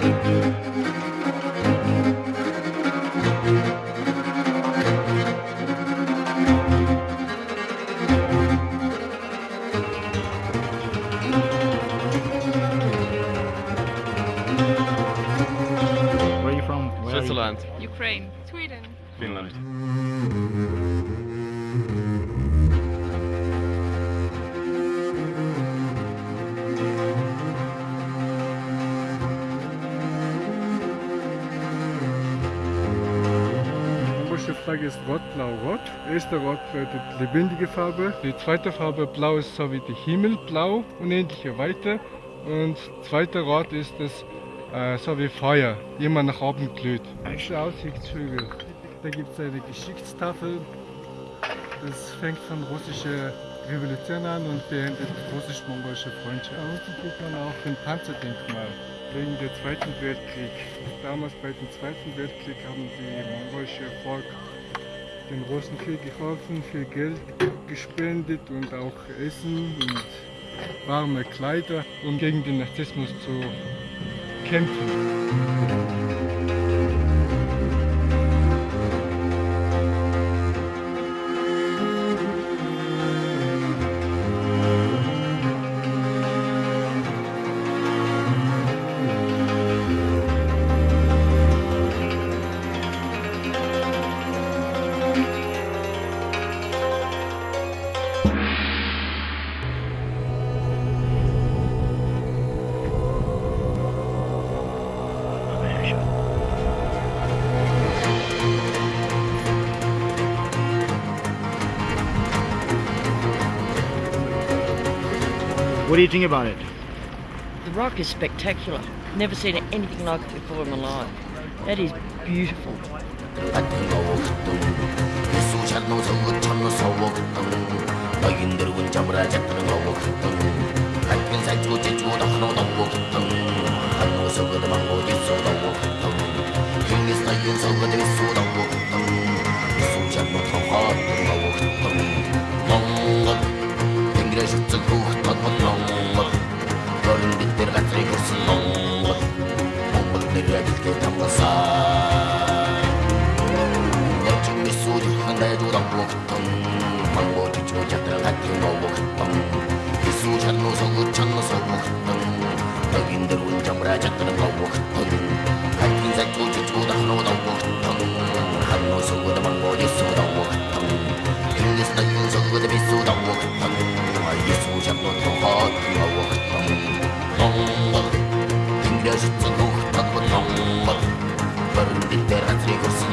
Where are you from? Switzerland. Ukraine. Sweden. Finland. Die Flagge ist rot, blau, rot. Die erste Rot bedeutet lebendige Farbe. Die zweite Farbe blau ist so wie der Himmel, blau, unendliche Weite. Und zweite Rot ist es äh, so wie Feuer, immer nach oben glüht. Aussichtshügel. Da gibt es eine Geschichtstafel. Das fängt von russischer Revolution an und beendet russisch-mongolische Freundschaft. Außen sieht man auch ein Panzerdenkmal wegen des Zweiten Weltkrieg. Damals bei dem Zweiten Weltkrieg haben die mongolische Volk den Russen viel geholfen, viel Geld gespendet und auch Essen und warme Kleider, um gegen den Narzissmus zu kämpfen. What do you think about it? The rock is spectacular. Never seen anything like it before in my life. That is beautiful. 너는 밑대로 갔더니 글씨 것, 몽것 내려줄게 담가서 내 준비 수직한 내도 담보했던 방법 뒤치고 잡들 같이 노보했던 비수 찬노서 그찬노서 보했던 덕인들 운정을 하셨던 거보했던 밝은 색도 지치고다 한노다 보했던 한노서 그다 방법 뒤치고 담보했던 일리서 다 윤서 그다 비수 담보했던 номер, номер, күн де жұтсын рухтан бір номер, бір бетте.